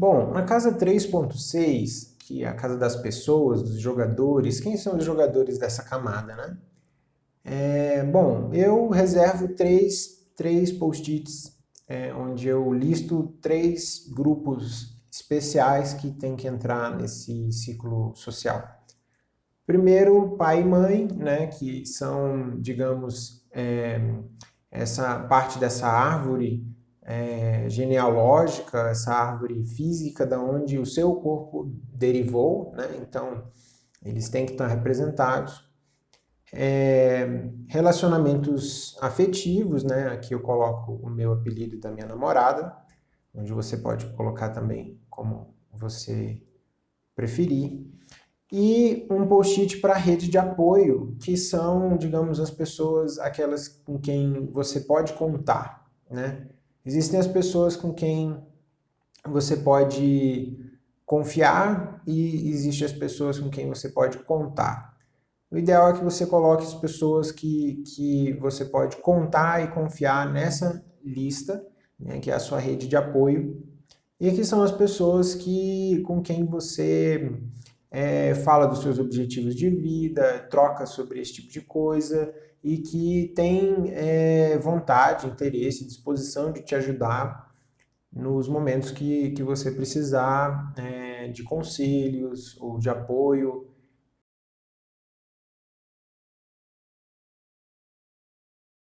Bom, na casa 3.6, que é a casa das pessoas, dos jogadores, quem são os jogadores dessa camada, né? É, bom, eu reservo três, três post-its é, onde eu listo três grupos especiais que tem que entrar nesse ciclo social. Primeiro, pai e mãe, né, que são, digamos, é, essa parte dessa árvore é, genealógica, essa árvore física da onde o seu corpo derivou, né? então eles têm que estar representados. É, relacionamentos afetivos, né? aqui eu coloco o meu apelido da minha namorada, onde você pode colocar também como você preferir. E um post-it para rede de apoio, que são, digamos, as pessoas, aquelas com quem você pode contar, né? Existem as pessoas com quem você pode confiar e existem as pessoas com quem você pode contar. O ideal é que você coloque as pessoas que, que você pode contar e confiar nessa lista, né, que é a sua rede de apoio, e que são as pessoas que, com quem você é, fala dos seus objetivos de vida, troca sobre esse tipo de coisa, e que tem é, vontade, interesse, disposição de te ajudar nos momentos que, que você precisar é, de conselhos ou de apoio